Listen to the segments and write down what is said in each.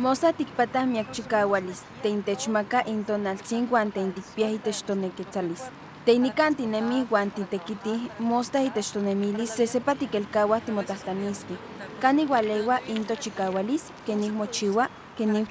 Mosa tikpatah miak chikawalis, teintechmaka intonaltzin wan teintikpiah itech toneketzalis. Teinikan tinemih itech tonemilis sesepa tikelkawah timotahtaniskeh. Kan igualewa into chikawalis, kenih mochiwa, kenih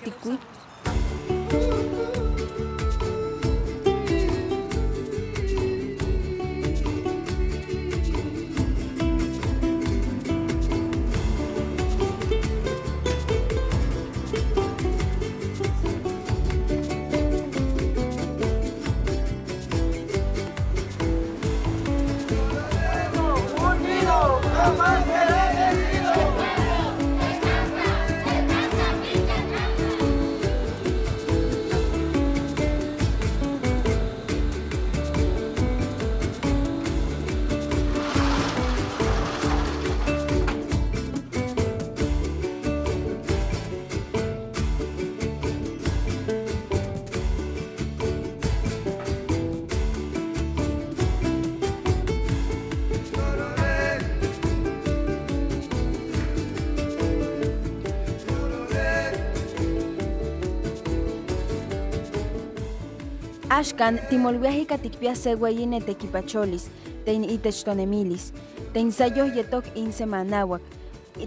Axkan timolwiah ika tikpiah se weyi netekipacholis, tein itech tonemilis, tein sayoh yetok insemanauak,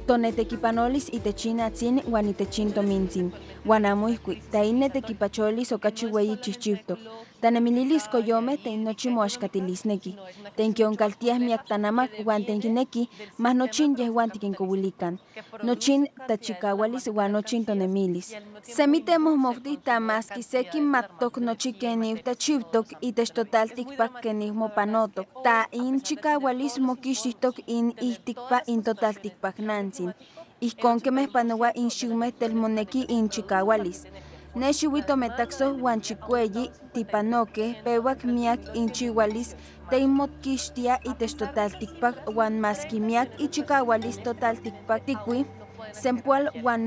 tonetekipanolis itech inatzin wan itech intomintzin, wan amo ihkuik, tein netekipacholis okachi tanemililis koyomeh tein nochi moaxkatilisneki, tein kionkaltiah miak tanamak mah nochin yehuan tikinkowilikan, nochin tachikawalis wan nochin tonemilis. Semi temohmoktih ta maski seki matok nochi kenih tachiutok itech kenih mopanotok, ta in chikawalis mokixtihtok in ihtikpa in totaltikpaknantzin, ihkon kemeh panowa in xiumeh telmoneki in chikawalis. Ne xiuitometaksoh wan chikueyi tipanokeh pewak miak inchiualis teimokixtia itech totaltikpak wan maski miak ichikawalis totaltikpak tikui, sempoal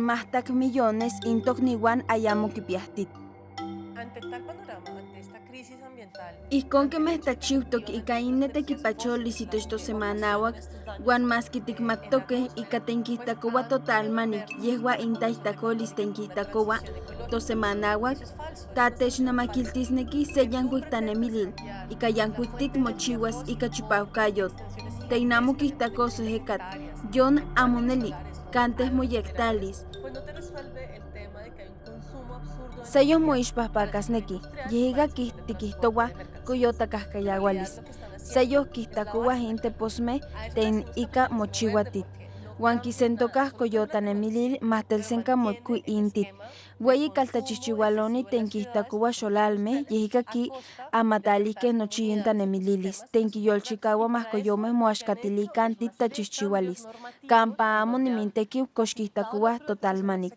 mahtak millones in tokniuan ayamo kipiahtit. Crisis ambiental, Ihkon kemeh tachiutok ika in netekipacholis itech tosemanauak, wan maski tikmatokeh ika tenkihtakowa totalmanik yehua in taihtakolis tenkihtakowa tosemanauak, ta technamakiltisneki se yankuik tanemilil, ika yankuik tikmochiuas ika chipauhkayotl. Teinamo kihtakosoh ekat, yon amo neli, kanteh moyektalis, consumo absurdo de Seyoh moixpahpakasneki, yehiga kih tikihtowa koyotakahkayawalis. Seyoh kihtakowah in teposmeh ten ika mochiwatit. Wan kisentokah koyotanemilil mahtelsenka moikui intit. Weyi kaltachihchiualoni ten kihtakowa xolalmeh yehiga ki amatalihkeh nochi in tanemililis. Ten kiyolchikawa mahkoyomeh moaxkatilikan titachihchiualis. Kampa amo nimintekiu kox kihtakowah totalmanik.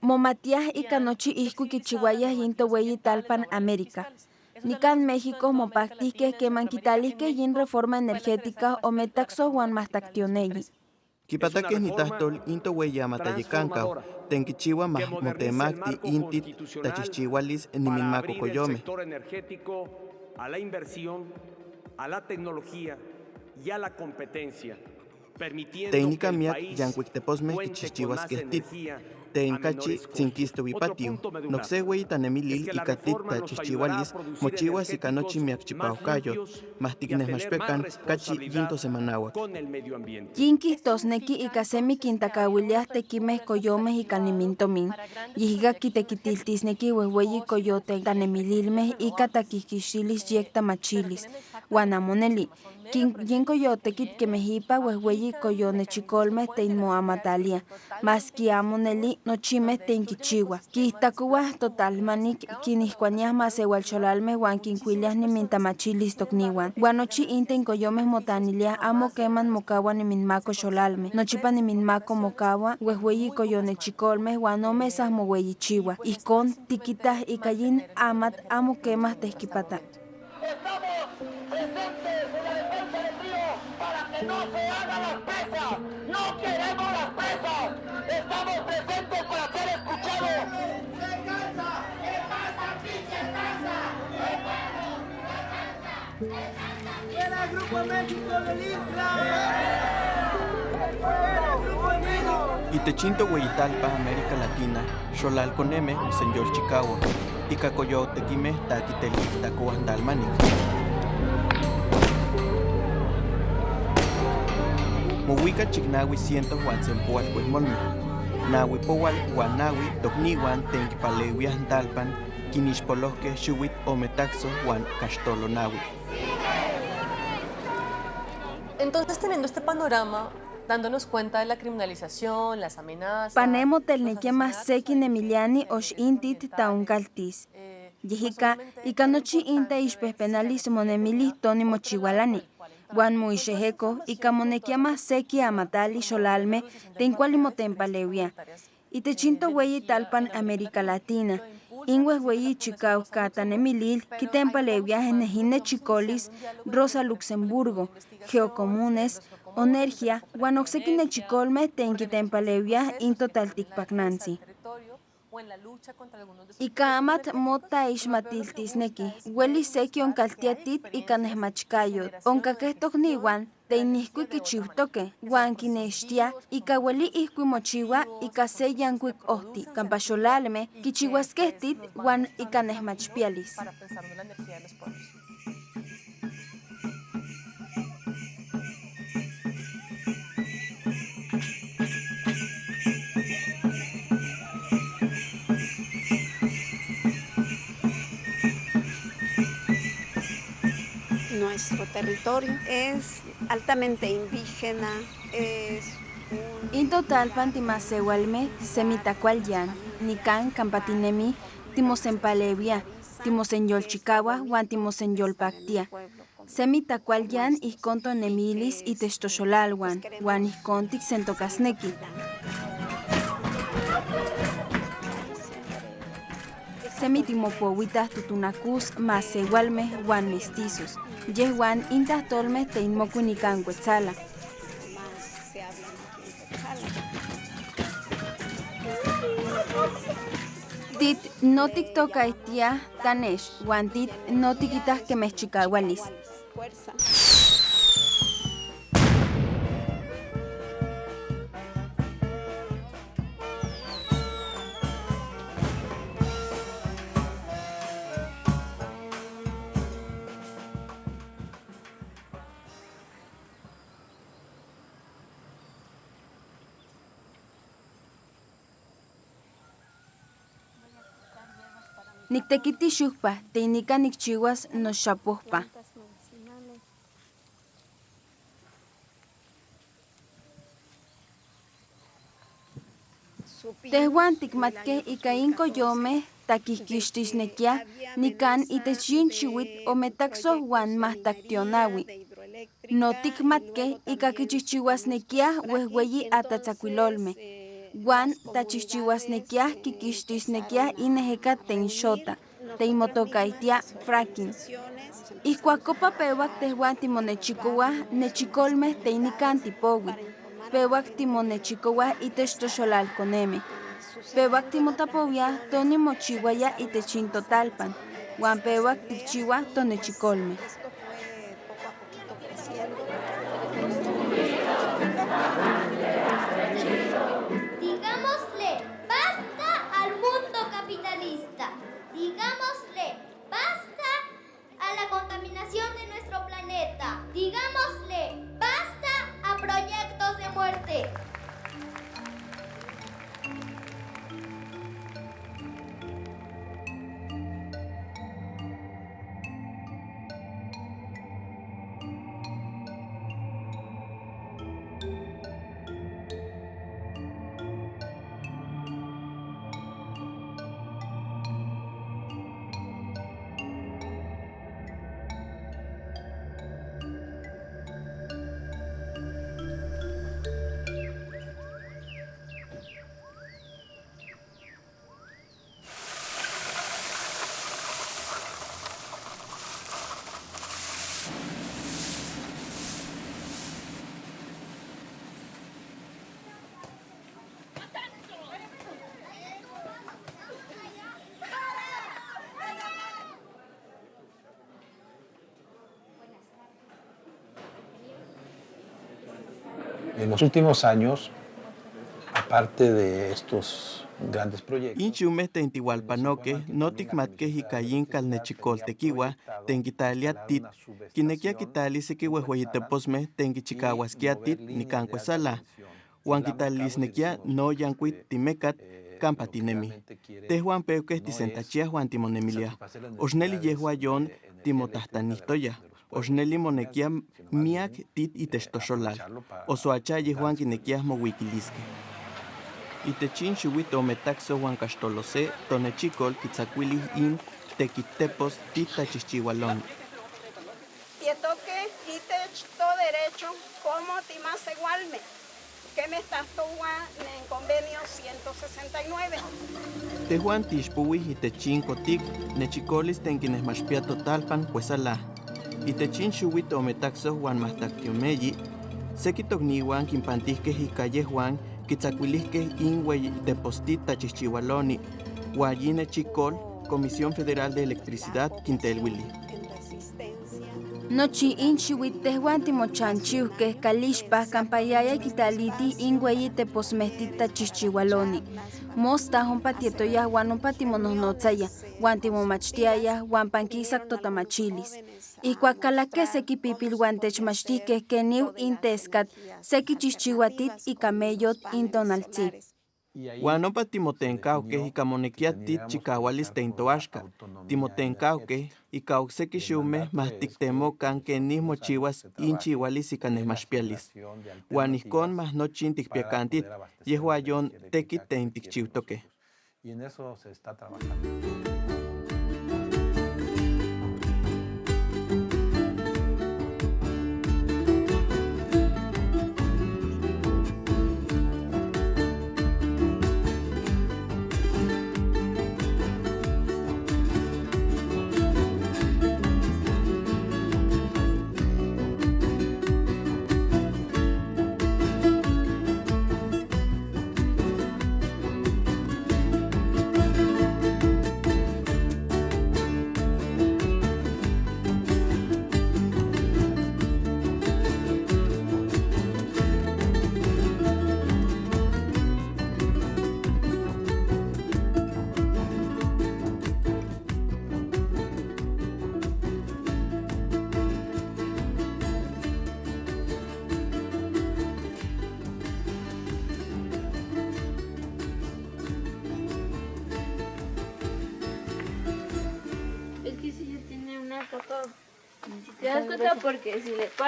Momatiah ika nochi ihkuik kichiuayah yin toweyi talpan América. Nikan México mopaktihkeh keman kitalihkeh yin reforma energética ometaksoh wan mahtaktioneyi. Kipatakeh nitahtol into weyamatayekankaw, tenkichiwa mah motemakti intit tachihchiualis abrir el niminmakokoyomeh. sector energético a la inversión, a la tecnología y a la competencia, permitiendo Teinika que el país cuente con más energía Tein a kachi menores costos. tzinkistowi Otro patiu. punto medular Nokse weyi tanemilil es que la ika tit reforma nos tachihchiualis ayudará a producir mochiwas ika nochi energéticos miak más chipauhkayotl, limpios y a mahtikneh tener maxpekan más kachi yin responsabilidad tosemanauak. con el medio ambiente. Yin kihtosneki ika semi kintakawiliah tekimeh koyomeh ika nimintomin. Yihiga kitekitiltisneki wehweyi koyonechikolmeh tein moamataliah. Maski amo neli nochimeh tein kichiuah. Kiihtakowah totalmanik kinihkuaniah masewalxolalmeh wan kinkuiliah nimintamachilis tokniuan. Wan nochi in tein koyomeh motaniliah amo keman mokawa niminmako xolalmeh. Nochipa niminmako mokawa wehweyi koyonechikolmeh wan omesah moweyichiuah. Ihkon tikitah ika yin amatl amo kemah tehkipata. Estamos presentes que no se hagan las presas. No queremos las presas. Estamos presentes para ser escuchados. ¡Se cansa! ¡Se cansa, pinche cansa! ¡Se cansa! ¡Se cansa! ¡Viene el Grupo México del Isla! ¡Viene el Grupo México! Itechinto Hueyitalpa, América Latina, Xolal Coneme, Señor Chicago, Icacoyo Tequime, Taquiteli, Tacoandalmanic. Mohuica Chignawi ciento Juan Sempoal Cuesmolmi. Nawi Powal, Guanawi, Togniwan, Tenquipalewias Dalpan, Quinixpoloque, Xuwit, Ometaxo, Juan Castolo Nawi. Entonces, teniendo este panorama, dándonos cuenta de la criminalización, las amenazas... Panemo más sekin Emiliani osh intit taun kaltis. eh, Yehika, ikanochi inta ishpehpenalis monemilis toni mochihualani. Juan muixejeco, ikamonekia más seki amatali xolalme, tenkuali motempalewia. Itechinto hueyi talpan América Latina. Ingües hueyi chicau catanemilil, kitempalewia genejine chicolis, Rosa Luxemburgo, Geocomunes, Onergia, Juan oxequine chicolme, tenkitempalewia, intotalticpacnansi. territorio Ikamat mota ixmatiltisneki, hueli seki onkaltiatit ikanehmachkayot, onkakehtok teiniskuik kichiutoke, huan kinextia, ika hueli ihkui mochiwa, ika se yankuik ohti, kampaxolalme, kichihuaskehtit, huan ikanehmachpialis. para Nuestro territorio es altamente indígena, es un Intotalpan timasewalme, semitacualyan, nikan kampatinemi, timosempalevia, timosenyolchikawa, huan con- Semitacualyan ihkonto nemilis itechtoxolalwan, huan ihkontik sentokasneki. Semitimopuowitas tutunacus más igualme huan mestizos. Yehuan intas tolme teinmocuinican Quetzala. más se hablan aquí en Quetzala. Tit no tiktokaitia tanesh, huan tit no tiquitas que mexchicahualis. Fuerza. Nictequiti xucpa, teinica nicchihuas no xapohpa. Tehuan tikmatke ika inkoyomeh takihkixtisnekia nikan itech yin xiuitl ometaxoh huan mahtaktionaui. No tikmatke ika kichihchiuasnekiah wehweyi atatzakuilolmeh. Huan tachihchiuasnekiah kikixtisnekiah ineheka tenxota, teimotokaitia fracking. Ihkuakopa pewak tehuan timonechikowah nechikolmeh teinikan tipowih. Pewak timonechikowah itech toxolalkonemeh. Pewak timotapowiah tonimochiuaya itech intotalpan. Huan pewak tikchiuah tonechikolmeh. Contaminación de nuestro planeta. Digámosle basta a proyectos de muerte. En los últimos años, parte de estos grandes proyectos. Inchume tentihualpanoque, noticmatque jicayin calnechicol tequiwa, tenquitalia tit, quinequia quitali sequihuehueyiteposme tenquichicahuasquia tit nicancuesala, huan quitalisnequia no yancuit timecat, campa tinemi. Tehuan peuque tisentachia huan timonemilia. Osneli yehua yon timotahtanihtoya. Osneli monequia miak tit itextoxolal. Osoacha yehuan quinequia mohuiquilisque. Itechin xiuit ometaxo huan caxtolose, tonechicol quitzacuilis in tequitepos tit tachixchihualoni. Tietoque itech todo derecho como timasegualme, que me estás en convenio 169. Tehuan tixpuis itechin cotic, nechicolis tenquinesmaxpia totalpan cuesala. Itechin xiuit ometaxo huan mahtactiomeyi, sequitocnihuan quimpantisque icalle Juan quitzacuilisque inhuey depostit tachixchihualoni, huayine chicol, Comisión Federal de Electricidad, Quintelhuili. Nochi inchiuit tehuan timochanchiuhkeh kalixpah kampayaya kitaliti inhueyi teposmehtita chixchihualoni. Mosta ompa tietoyah huan ompa timonohnotzayah, huan timomachtiayah huan pankisak totamachilis. Ihkuak kalakeh seki pipilhuan techmachtihkeh keniu inteskat seki chixchihuatit ika meyot teintoaxka. Ika mah yon tekit teintikchiutoqueh. Y en eso se está trabajando.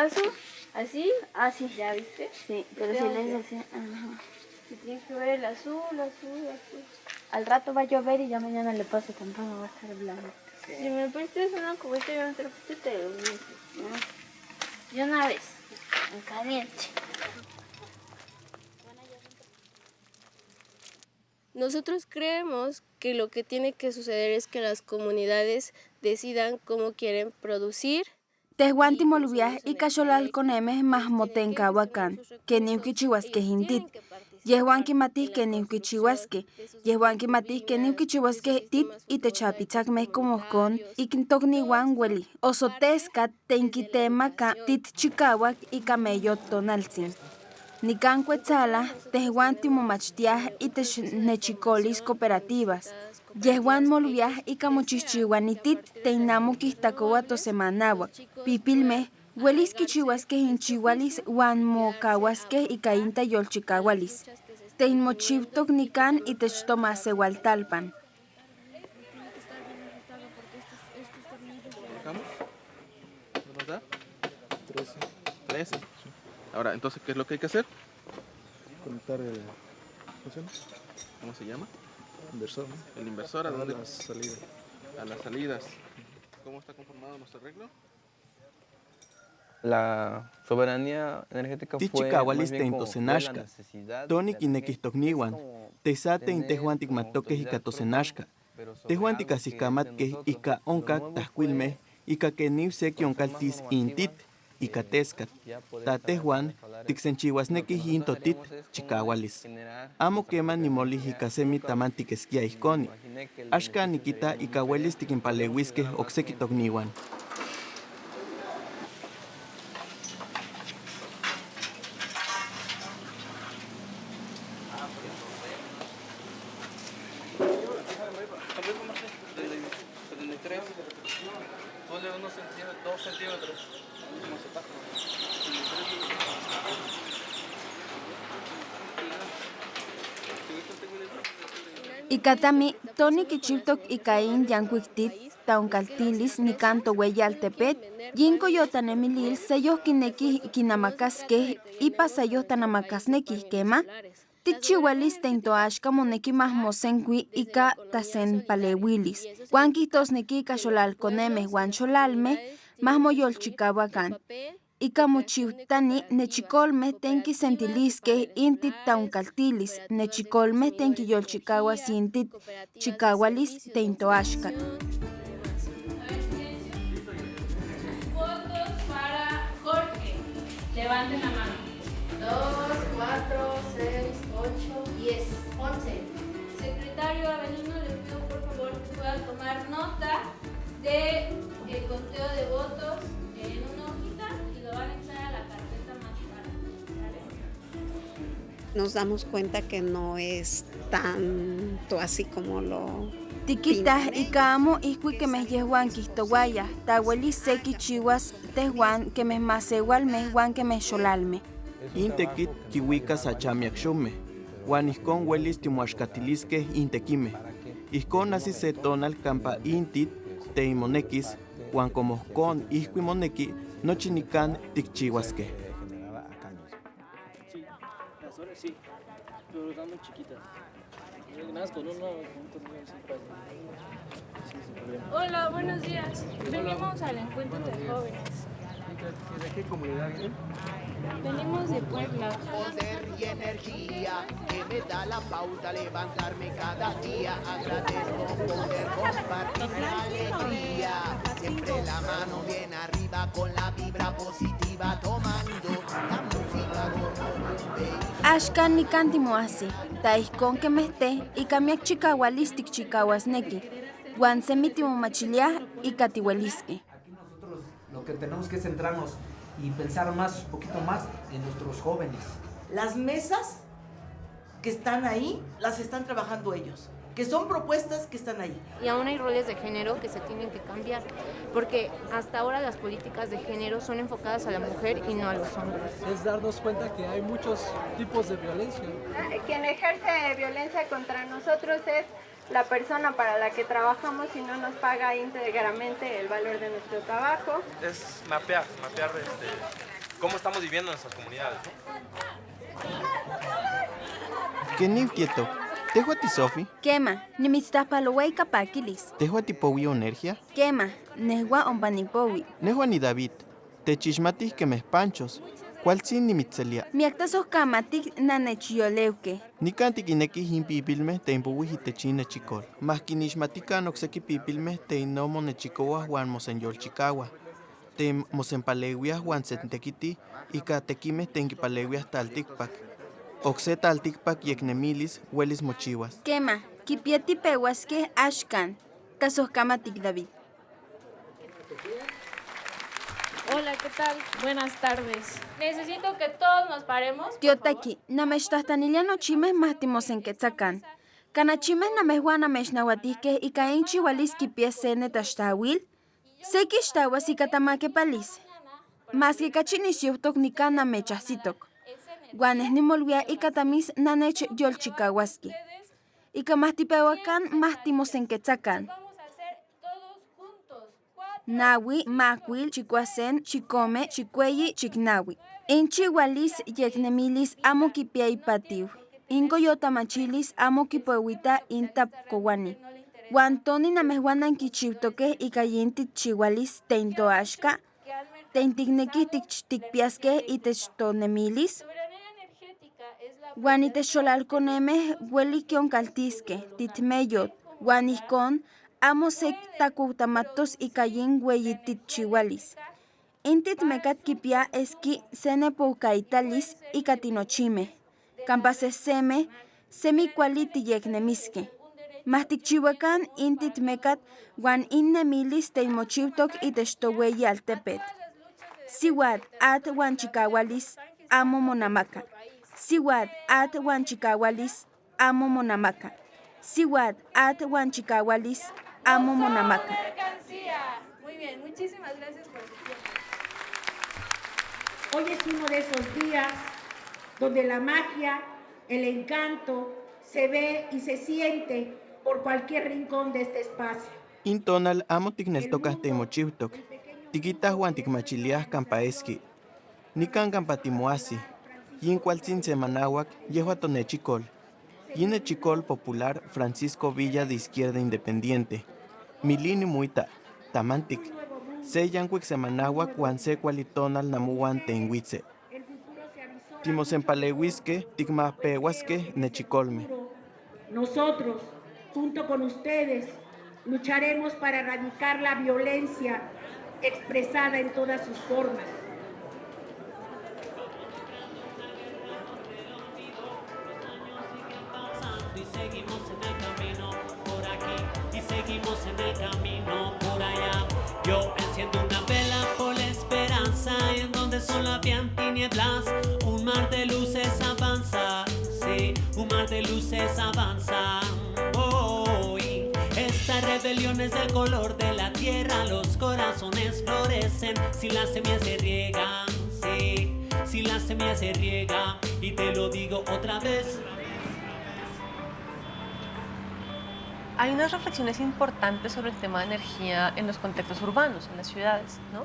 Paso así, así, ¿ya viste? Sí, pero si le que- es así, ajá. Y tienes que ver el azul, azul, azul. Al rato va a llover y ya mañana le paso temprano, va a estar blanco. Si me prestas una cubeta y una trapita, te lo. Y una vez, en caliente. Nosotros creemos que lo que tiene que suceder es que las comunidades decidan cómo quieren producir Tehuan timoluiah ika xolalkonemeh mahmotenkahuakan, keniuh kichiuaskeh intit. Yehuan kimatih keniuh kichiuaskeh. Yehuan kimatih keniuh kichiuaskeh tit itech apitzakmeh como ohkon ikintokniuan ueli. Osoteskat tenkitemaka tit chikauak ika meyot tonaltzin. Nikan kuetzalah, tehuan timomachtiah itech nechicolis cooperativas. Yehuan moluiah ika mochixchiuan itit teinamo kihtakoua tosemanauak. Pipilmeh uelis kichiuaskeh inchiualis uan mokauaskeh ika intayolchikaualis. Teinmochiutok nikan itech tomaseualtalpan. ¿Marcamos? ¿Cuánto nos da? 13. 13. Ahora, entonces, ¿qué es lo que hay que hacer? Conectar el. ¿Cómo se llama? Inversor, ¿no? El inversor, ¿a A dónde? las salidas. A las salidas. ¿Cómo está conformado nuestro arreglo? La soberanía energética fue la necesidad Toni de kinekistokniuan. Tesate in tehuan tikmatokeh ika tosenashka. Tehuan tikasihkamatkeh ika onkak tahkuilmeh ika keniw seki onkaltis intit ika teskat. Ta tehuan tiksenchiuasnekih in totit chikaualis. Amo keman nimolih ika semi taman tikeskia ihkoni. Axka nikita ika uelis tikinpaleuiskeh okseki tokniuan. 23. Ponle unos centímetros, dos centímetros. Ikatami, Tony Kichiltok Ikain Yankuiktit, Taunkaltilis, Nikanto Weyaltepet, Yinko Yotanemilil, Seyo Kineki Kinamakaske, Ipa Sayo Tanamakasneki Kema, Tichiwalis Teintoashka Moneki Mahmosenkui Ika Tasen Palewilis, Wankitos Neki Kasholalkoneme, Wancholalme, Mahmoyolchikawakan. Ika mochiutani nechikolme tenki sentiliske intit taunkaltilis, nechikolme tenki yolchikawas intit chikawalis teintoashka. Votos para Jorge. Levanten la mano. 2, 4, 6, 8, 10, 11. Secretario Avelino, le pido por favor que pueda tomar nota de el conteo de votos Nos damos cuenta que no es tanto así como lo Tiquitas ika amo ihkui kemeh yehuan kihtowayah, tawelis seki chiwas tehuan kemeh masewalmeh wan kemeh xolalmeh. Intekit kiuikas achamiak xomeh, uan ijkon uelis timoaxkatiliskej intekimeh. Ijkon ajsi se tonal kampa intit teimonekis, uan como ijkon ihkui moneki, nochi nikan tikchiuaskej. Pero están muy chiquitas. Más con uno, con problema. Hola, buenos días. Venimos al encuentro de jóvenes. ¿De qué comunidad vienen? Venimos de Puebla. Poder y energía que me da la pauta levantarme cada día. Agradezco poder compartir la alegría. Siempre la mano bien arriba con la vibra positiva tomando la música como un Axkan nikan timoahsi, ta ijkon kemehte ika miak chikawalis tikchikauasneki, uan semi timomachiliah ika tiueliskeh. Lo que tenemos que centrarnos y pensar más, un poquito más en nuestros jóvenes. Las mesas que están ahí las están trabajando ellos, que son propuestas que están ahí. Y aún hay roles de género que se tienen que cambiar, porque hasta ahora las políticas de género son enfocadas a la mujer y no a los hombres. Es darnos cuenta que hay muchos tipos de violencia. Quien ejerce violencia contra nosotros es la persona para la que trabajamos y no nos paga íntegramente el valor de nuestro trabajo. Es mapear, mapear este, cómo estamos viviendo en nuestras comunidades. Tieto, tehuati Sofi, Kema, nimitztahpalowei kapakilis. tehuati powi onergia, Kema, nehua ompanipowi. nehuani David, techixmatih kemeh panchos, kualtzin nimitzelia. Miaktasohkamatik nanechyoleuke. Nikan tikinekih inpipilmeh teimpouih itechin nechikol. Mah kinixmatikan okseki pipilmeh teino monechikowah uan mosenyolchikawah. Tem mosenpalewiah uan sentekitih ika tekimeh tenkipalewiah taltikpak. Okse taltikpak yeknemilis uelis mochiuas. Kema, kipietipeuaskeh axkan. Tasohkamatik David. Hola, ¿qué tal? Buenas tardes. Necesito que todos nos paremos. Tiotaki, namechtahtaniliah nochimeh mah timosenketzakan. Kanachimeh namehuan namechnauatihkeh ika inchi ualis kipies se netaxtawil, seki ixtauas ika tamakepalis. Maski kachi nisiuhtok nikan namechahsitok. Uan neh nimolwia ika tamis nanech yolchikauaski. Ika mah tipeuakan mah timosenketzakan. Nawi, makuil, chikuasen, chikome, chikueyi, chiknawi. Inchi ualis yeknemilis amo kipia ipatiu. Inko yotamachilis amo kipeuita intapkowani. Uan toni namehuan ankichiutokeh ika yin tikchiualis teintoaxka, teintiknekih tik- tikpiaskeh itech tonemilis, uan itech xolalkonemeh ueli kionkaltiskeh titmeyot, uan ijkon amo sek takuhtamatos ika yin ueyi tikchiualis. Intit mekat kipia eski se nepohkaitalis ika tinochimeh, kampa sehsemeh semi kuali tiyeknemiskeh. Mah tikchiuakan intit mekat uan innemilis toueyi altepetl. Siuatl, atl uan chikaualis amo monamaka. Siuatl, atl uan chikaualis amo monamaka. Siuatl, atl uan chikaualis amo monamaka. Muchísimas gracias por su tiempo. Hoy es uno de esos días donde la magia, el encanto, se ve y se siente por cualquier rincón de este espacio. Intonal amo tikneltocas temochiutoc, tiquitas huan tikmachilias campaesqui, nican campatimoasi, yin cualtzin semanahuac, yehua tonechicol, yin echicol popular Francisco Villa de Izquierda Independiente, milini muita, tamantic, se yancuic semanahuac huan se cualitonal namuan tenhuitze. Timosempalehuisque, ticmapehuasque, nechicolme. Nosotros, junto con ustedes, lucharemos para erradicar la violencia expresada en todas sus formas. El camino por allá. Yo enciendo una vela por la esperanza en donde solo habían tinieblas. Un mar de luces avanza, sí, un mar de luces avanza. Hoy esta rebelión es del color de la tierra, los corazones florecen si las semillas se riegan, sí, si las semillas se riegan. Y te lo digo otra vez. Hay unas reflexiones importantes sobre el tema de energía en los contextos urbanos, en las ciudades, ¿no?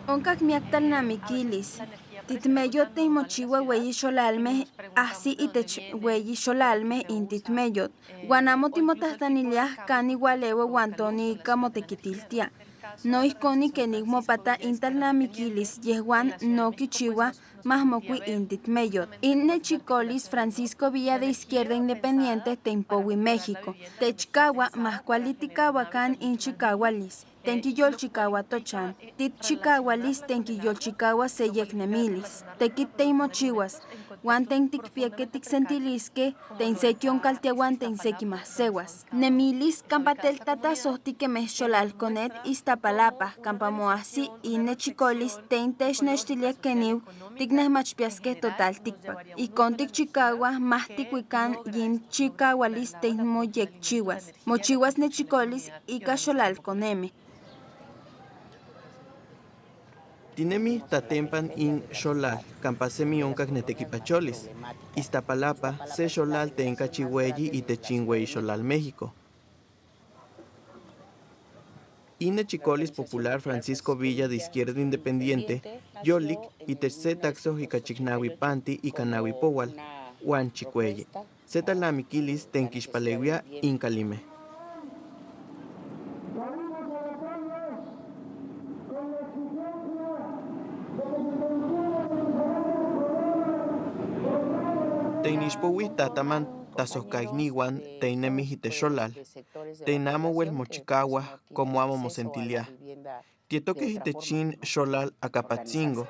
Guanamo. No iskoni kenik mopata intal namikilis yehuan no kichiwa mahmokui intit meyot. Inne chicolis Francisco Villa de Izquierda Independiente Tempowi México. Techkawa mahkualitikawakan in chikawalis. Tenkiyol chikawa tochan. Tit chikawalis tenkiyol chikawa seyeknemilis. Tekit teimochiwas. Juan tentikpieke tiksentiliske, teinsekion kaltiawan teinseki mahsewas. Nemilis kampatel tata sohtike mexcholalconet Iztapalapa, kampamoasi inne chicolis teintech nextiliek keniw tiknehmachpiaske total tikpak. Ikon tikchikawa mah tikuikan yin chikawalis teimoyekchiwas. Mochiwas nechicolis ika xolalconeme. Tinemi tatempan in xolal, campasemi oncas netequipacholis. Iztapalapa, se xolal tenca chihueyi y techinhuey xolal México. Ine Chicolis Popular Francisco Villa de Izquierda Independiente, Yolik y Techse Taxo y Cachignawi Panti y Canawi Powal, Juan Chicueye. Zetalamiquilis Tenquixpalewia Incalime. Teinixpowi tataman tasoscaigniwan teinemih itexolal, teinamo wel mochikawa como amo mosentilia. Tietoques itechin xolal acapatzingo,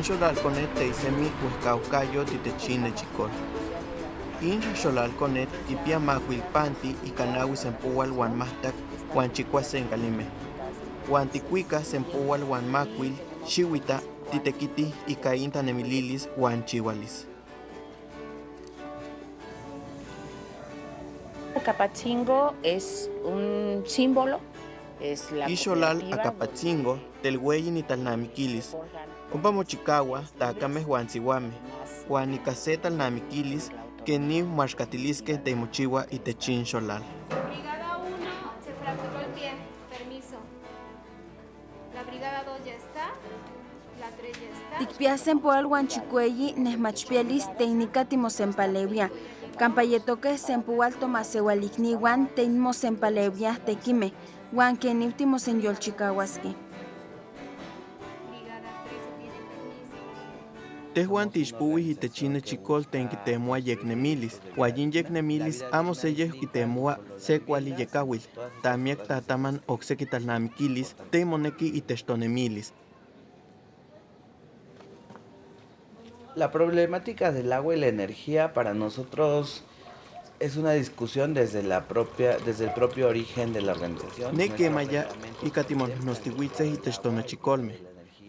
in xolal conet teisemi huescaucayo titechin nechicol. In xolal conet tipia mahuilpanti y canawi sempual huan mahtac huan chicua sencalime. Huan ticuica sempual huan macuil, xihuita, titequiti y cainta nemililis huan chihualis. Capatzingo es un símbolo, es la Ixolal cooperativa acapatzingo, telhueyi ni talnamiquilis, ompa mochicawa, tacame huan icaseta talnamiquilis, que ni maxcatilisque teimochiwa y techin xolal. Brigada 1 se fracturó el pie. Permiso. La brigada 2 ya está. La 3 ya está. Tikpiasen poal huanchicueyi nesmachpielis teinica timosempalewia. Campayetoque sempual tomaseualikniwan teimosempalewia tequime. Huan keniw timosenyolchikahuaski. Brigada 3 se tiene permiso. Tehuan tixpuwih itechine chikol ten kitemoa yeknemilis, uayin yeknemilis amo seyeh kitemoa se kuali yekawil, tamiak tataman okseki talnamikilis, te moneki itechtonemilis. La problemática del agua y la energía para nosotros es una discusión desde la propia desde el propio origen de la organización. Ne kemaya ikatimon nostihuitze itechtonochikolme.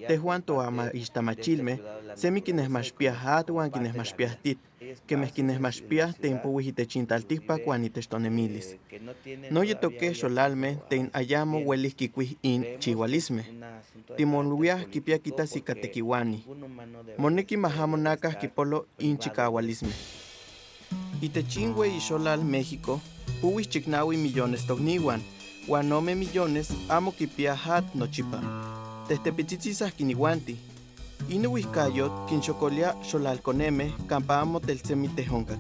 Tehuan toama ixtamachilme, semi kinesmachpiah atuan kinesmachpiah tit, kemeh kinesmachpiah tempowi itechintaltikpak uan itechtonemilis. No yetoke xolalme ten ayamo uelis kikuih in chihualisme. Timoluiah kipia kitas ikatekiwani. Moneki mahamo nakah kipolo in chikawalisme. Itechin ixolal México, puwis chiknawi millones tokniwan, uan ome millones amo kipia hat nochipa. Tehtepitzitzitzah kiniwanti. Ino wihkayot kinxokolia xolalkoneme kampa amo teltsemi tehonkak.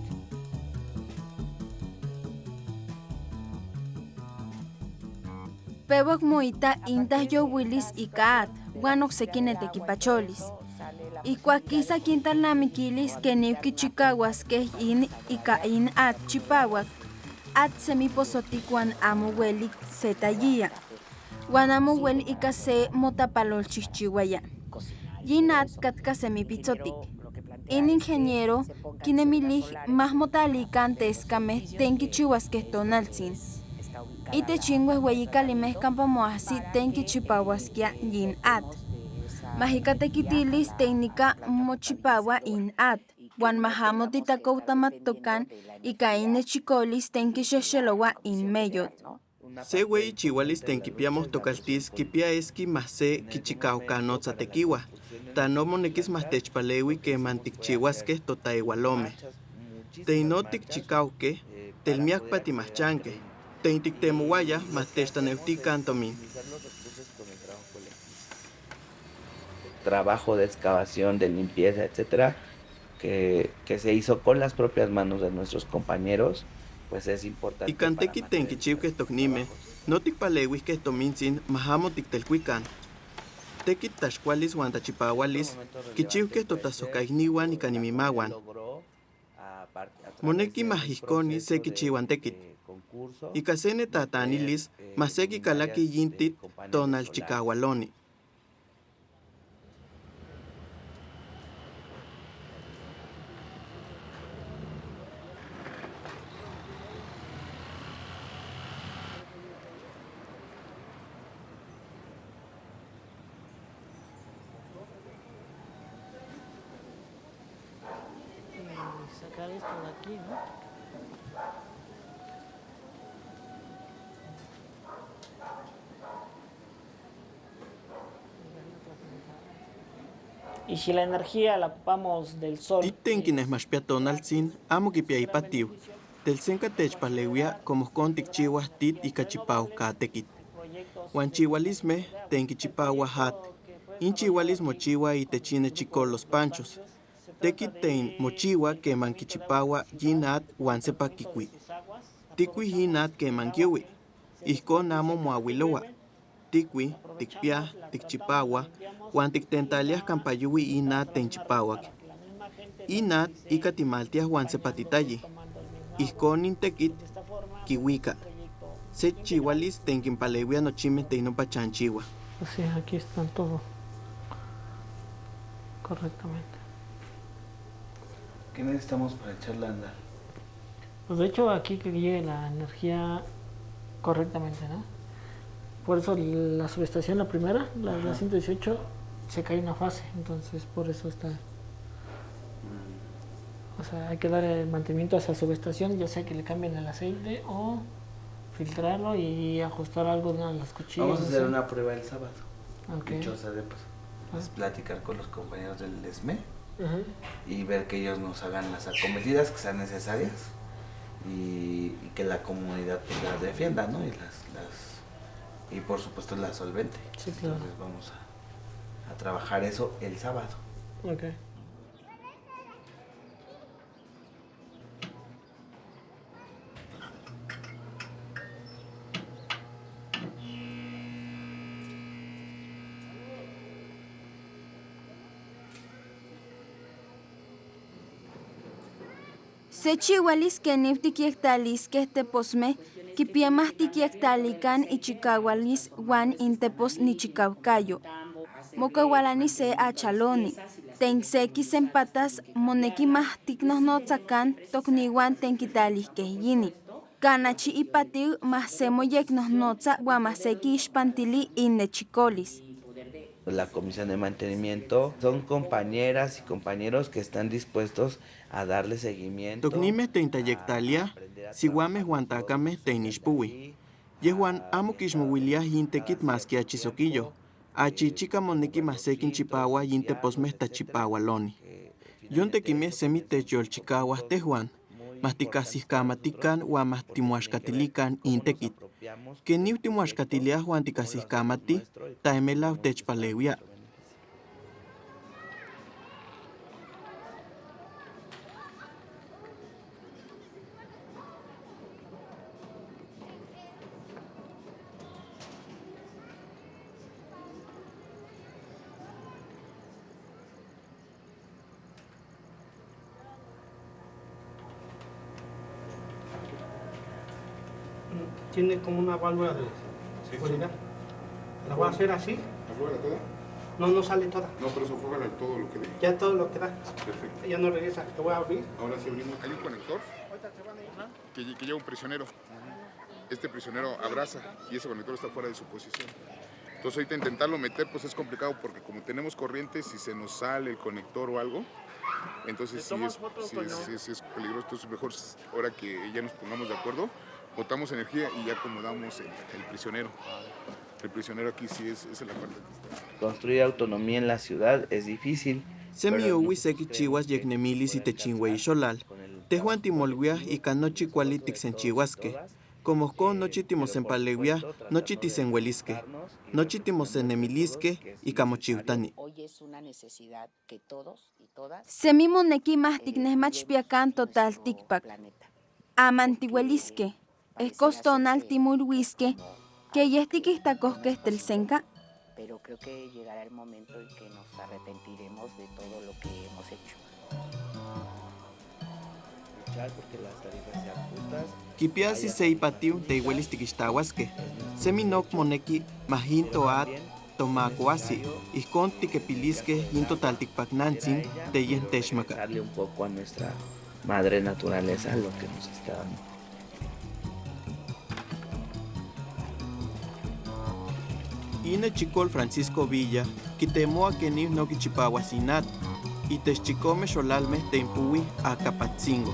Pewak moita intah yowuilis ika at, uan okseki netekipacholis. Ikuak kisa kintalnamikilis keniuki chikahuaskeh in ika in at chipawak, at semiposotik uan amo uelik se tayia. Uan amo ueli ika se. Yin at katka semipitzotik. In ingeniero kinemilih mah motalikan teskameh ten kichiuaskeh tonaltzin. Itechin uehueyikalimeh kampa moahsi ten kichipauaskia yin at. Mahikatekitilis técnica mochipawa in at, uan mahamo titakoutamatokan ika in nechikolis ten kixexelowa in meyot. Se ueyi chihualis ten kipiamos tokaltis kipia eski mah se kichikaukanotza tekiwa. Tano monekis mah techpalewi keman tikchiuaskeh totaewalomeh. Teino tikchikauskeh, telmiakpa timahchankeh. Ten tiktemouaya mah techtaneutikan trabajo de excavación, de limpieza, etcétera, que, que, se hizo con las propias manos de nuestros compañeros, pues es importante. No tikpalewis que tachipahualis. Moneki maseki kalaki yintit tonalchikahualoni. sacar esto de aquí, ¿no? Y si la energía la ocupamos del sol. Titten quienes más peatonalzin, amo que piaipatiu. Del senka techpalewia como con tikchiwas tit y cachipau katekit. Juan chihualisme, ten kichipawa hat. In chihualis mochiwa y techine chico los panchos. Tekit ten mochiwa que mankichipawa yinat wan sepa kikui. Tikui yinat que mankiwi. Ijkon amo moawilowa. Tikui, tikpia, tikchipawa, wan tiktentalias kampayuwi inat tenchipawak. Inat ika timaltias wan sepatitayi. Ijkon intekit kiwika. Se chihualis tenkimpalewia nochime teinopa chanchiwa. Sí, aquí están todo correctamente. ¿Qué necesitamos para echarla a andar? Pues de hecho aquí que llegue la energía correctamente, ¿no? Por eso la subestación, la primera, la, la 118, se cae una fase, entonces por eso está... O sea, hay que dar el mantenimiento a esa subestación, ya sea que le cambien el aceite o filtrarlo y ajustar algo de las cuchillas. Vamos a hacer una prueba el sábado. Ok. Dichosa de paso. Es platicar con los compañeros del ESME y ver que ellos nos hagan las acometidas que sean necesarias y, y que la comunidad pues, las defienda, ¿no? Y las, las y por supuesto la solvente. Sí, claro. Entonces vamos a, a trabajar eso el sábado. Ok. Se chihualis que niftiquiectalis que este piemas tiquiectalican y chicahualis guan intepos ni chicaucayo. Mocahualani se achaloni. Tenseki sempatas moneki mahtiknos no tzakan tokniwan tenkitalis que yini. Kanachi ipatiu mahsemo yeknos notza guamaseki ispantili innechicolis. La comisión de mantenimiento son compañeras y compañeros que están dispuestos a darle seguimiento. Toknime teintayectalia, sihuame huantacame teinishpuwi. Yehuan amo kishmowilia yintekit más que achisoquillo. Achichica moneki masekin chipawa yinte posmeh tachipawaloni. Yontekime semi techyolchikawa tehuan. Mastikasihkamatikan ua mastimuaxkatilikan intekit. Ken niu timuaxkatiliah wan tikasihkamati, taemelau tiene como una válvula de seguridad. ¿La voy a hacer así? ¿Afloja toda? No, no sale toda. No, pero eso afloja todo lo que dé. Ya todo lo que da. Perfecto. Ya no regresa. Te voy a abrir. Ahora sí abrimos. Hay un conector que, que lleva un prisionero. Este prisionero abraza y ese conector está fuera de su posición. Entonces ahorita intentarlo meter pues es complicado porque como tenemos corriente, si se nos sale el conector o algo, entonces sí es, sí, es, sí es- sí es peligroso. Entonces mejor ahora que ya nos pongamos de acuerdo, botamos energía y ya acomodamos el, el prisionero. El prisionero aquí sí es, es la parte que está. Construir autonomía en la ciudad es difícil. Semiowi seki chihuas yeknemilis y techinhuei xolal. Tehuan timolwiah y canochi kuali tiksenchihuasque. Como con nochi timosenpaleuia, nochi tisenhuelisque. Nochi timosenemilisque y camochiutani. Hoy es una necesidad que todos y todas Semi moneki mahtiknehmachpiakan total tikpak. Amantihuelisque. Es costonal timulhuisque. Que yestikistacosque telsenca. pero creo que llegará el momento en que nos arrepentiremos de todo lo que hemos hecho. Kipiasi seipatiu teihuelis tikixtahuasque. Seminok moneki mahinto at tomacuasi. Ijkon tikepilisque yin total tikpaknantzin teyen techmaka. Darle un poco a nuestra madre naturaleza lo que nos está dando. Ine chicol Francisco Villa, quitemoa que ni no kichipahuasinat, y techicome xolalme teimpuwi a Capatzingo.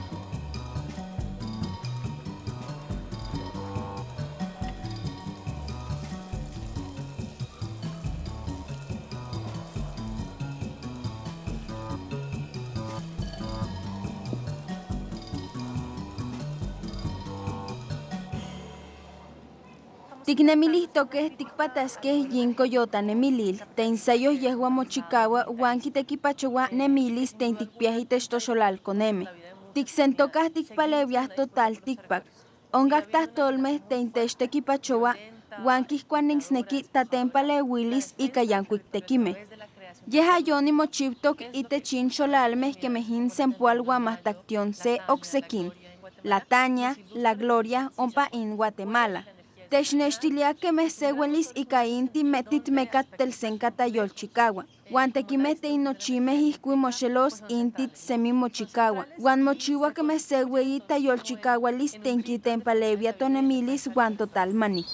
Tiknemilis toques tikpatasques yin coyota nemilil, te ensayos yehua mochicawa, wan kitekipachowa nemilis te intikpiaji textoxolal coneme. Tiksentocas tikpalevias total tikpak. Ongaktas tolmes te intechtekipachowa, wan kiskuaninsneki tatempalewilis y kayankuik tekime. Yeha yoni mochiptok itechin xolalmes que mejin sempual guamastaktion se oxequin. La Taña, La Gloria, ompa in Guatemala. Technextilia que me seguelis y cainti metit mecat telsenca tayolchicagua. Guantequimete inochime iscuimochelos intit semi mochicagua. Guan mochiwa que me segui tayolchicagua lis tenquiten palevia tonemilis guan total mani.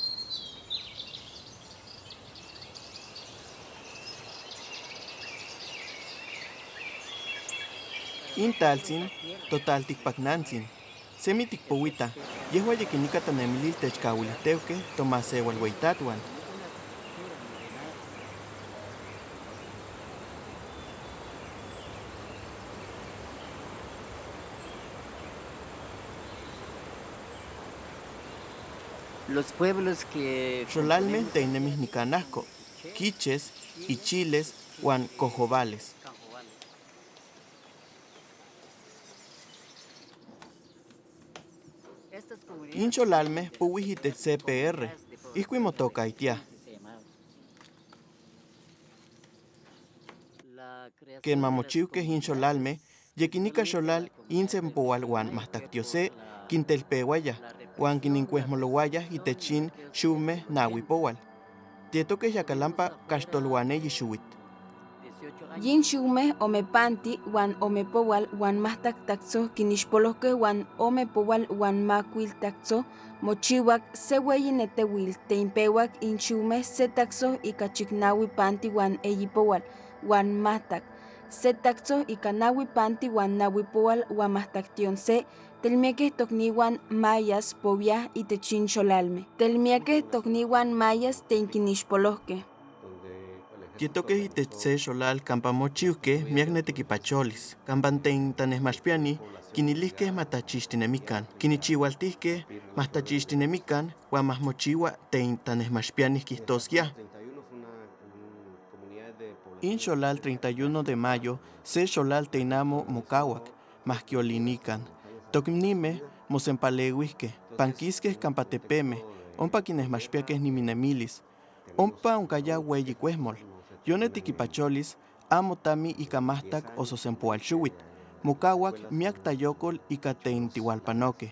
Intaltzin, total tikpaknantzin. Semi tikpowita, yehua yekinika tanemilil techkawiliteuke tomasewalweitatuan. Los pueblos que... Xolalme teinemis nicanasco, quiches, ichiles, huan cojobales. Incholalme puwihite CPR, iscuimotoca itia. Que en mamochiuque incholalme, Yekinika xolal insenpoal wan mahtaktiose kintelpewaya wan kininkuesmolowaya itechin xume nawipowal. Tietoke yakalampa kaxtolwane yixuwit. Yin xume omepanti wan omepowal wan mahtaktakso kinixpolohke wan omepowal wan makuil takso mochiwak se weyi netewil teinpewak in xume se takso ika chiknawi panti wan eyipowal wan mahtak se takso ika nawi panti wan nawipowal wan mahtaktion se telmiakeh tokniwan mayas powiah itechin xolalmeh telmiakeh tokniwan mayas teinkinixpolohkeh Tietokeh itech se xolal miak netekipacholis, kampa ten tanesmachpiani kinilihkeh matachixtinemikan, kinichiualtihkeh mahtachixtinemikan wan mahmochiua ten tanesmachpianih kihtoskia. In xolal 31 de mayo, se xolal teinamo mokauak, mahkiolinikan. Toknimeh mosempaleuihkeh, pankiskeh kampa tepemeh, ompa kinesmachpiakeh niminemilis. Ompa onkaya weyi kuehmol. Yonetikipacholis amo tami ika mahtak ososempoalxiuit. Mokauak miak tayokol ika ten tiualpanokeh.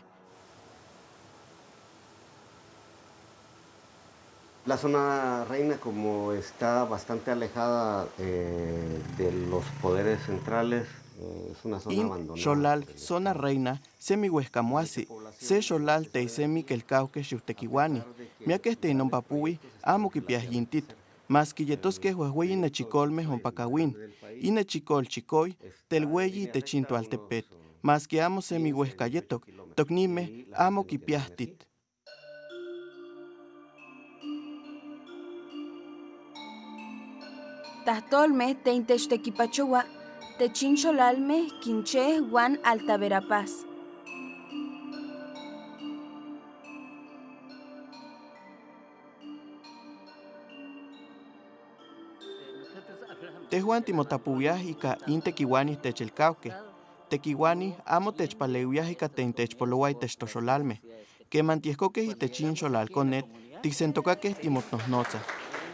La zona reina como está bastante alejada eh, de los poderes centrales, eh, es una zona In abandonada. xolal zona reina semi huescamuasi, se xolal teisemi kelcauque xiutequiuani, miakeh teinompa-puwi amo kipiah yintit, mas quiyetoskeh uehueyi nechicolmeh ompa kawin, in nechicol chicoi telweyi itech in toaltepet, mas que amo semi huescayetok, toknimeh amo kipiah tit. Tahtolmeh teintechtekipachoua techin xolalmeh kincheh wan altaverapaz. Tehuan timotapuwiah ika in tekiuani techelcauqueh. Tekiuani amo techpaleuiah ika ten techpoloua itech toxolalmeh. Keman tiehkokeh itech in xolalkonet, tiksentokakeh timotnohnotzah.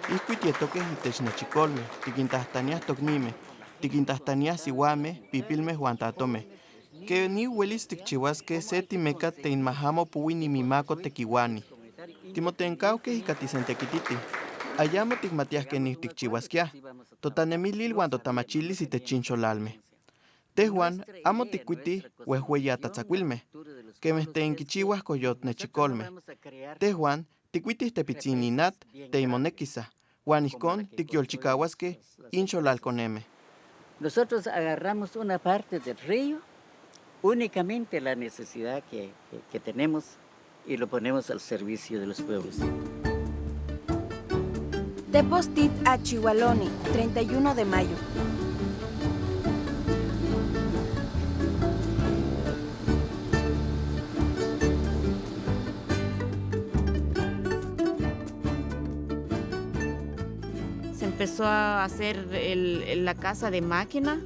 Ihkui tietokeh itech nechikolmeh, tikintahtaniah toknimeh, tikintahtaniah siuameh, pipilmeh uan tatomeh. Keni uelis tikchiuaskeh se timeka teinmahamo puwi nimimako tekiuani. Timotenkauqueh ika tisentekititih. Ayamo tikmatiah kenih tikchiuaskiah. Totanemilil uan totamachilis itech in xolalmeh. Tehuan amo tikkuitih uehueyi atatzakuilmeh, kemeh teinkichiuah koyotnechikolmeh. Tehuan tikkuitih tepitzin inat teimonekisah, uan ihkon tikyolchikauaskeh in xolalkonemeh. Nosotros agarramos una parte del río, únicamente la necesidad que, que- que tenemos y lo ponemos al servicio de los pueblos. Tepos Tit a Chihualoni, 31 de mayo. Se empezó a hacer el- la casa de máquina,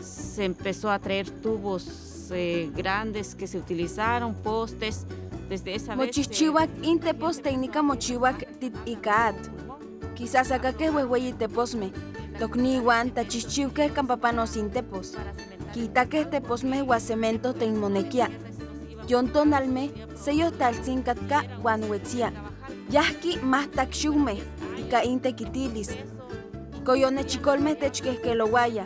se empezó a traer tubos eh, grandes que se utilizaron, postes, desde esa vez... se- Mochihchiuak in tepos teinika mochiuak tit ikaat. Quizás akakeh uehueyi teposmeh, tokniuan tachihchiukeh kampapanos in tepos. Kitakeh teposmeh ua cemento teinmonekia. Yontonalmeh seyohtaltzin katka uan uetzia. Yahki mahtakxiumeh ika in tekitilis. Koyonechikolmeh techkehkelowaya,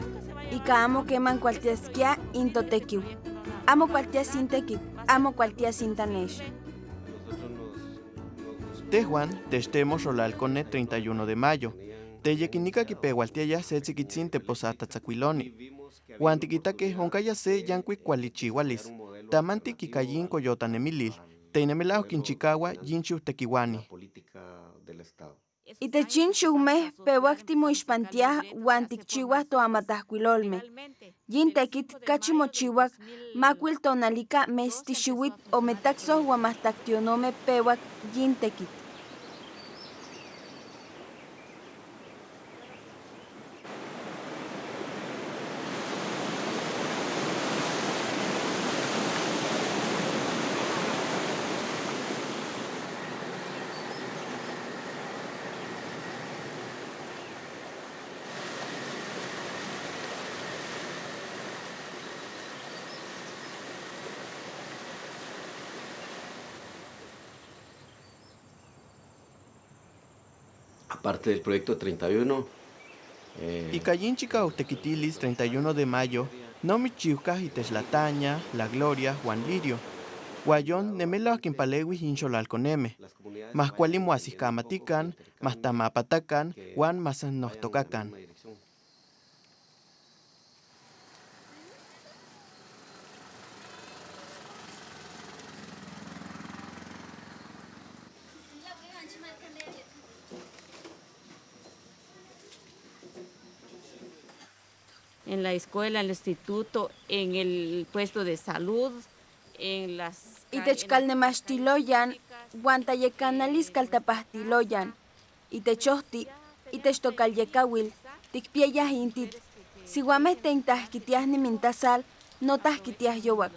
ika amo keman kualtiaskia in totekiu. Amo kualtias in tekit, amo kualtias in tanex. Tehuan techtemo xolalkonet 31 de mayo. Teyekinika kipeualtiaya se tzikitzin teposatatzakuiloni. Uan tikitakeh onkaya se yankuik kualichiualis. Tamanti kikayin. Teinemelao kinchikaua yin xiutekiuani. del Estado. Itechin xiumeh pewak timoixpantiah uan tikchiuah toamatajkuilolmeh. Yin tekit kachi mochiuak tonalika mes tixiuit ometaksoh uan mahtaktionomeh pewak yin tekit. Aparte del proyecto 31. Eh... Y Cayinchica Utequitilis 31 de mayo, no michiuca y Teslataña, La Gloria, Juan Lirio. Guayón nemelo aquimpalewis inxolalconeme, más cualimuasiscamatican, más tamapatacan, Juan más en la escuela, en el instituto, en el puesto de salud, en las... Itechkalnemachtiloyan, guantayekanalis kaltapahtiloyan, itechohti, itechtokalyekawil, tikpieyah intit, siwameh teintahkitiah nimintasal, no tahkitiah yowak.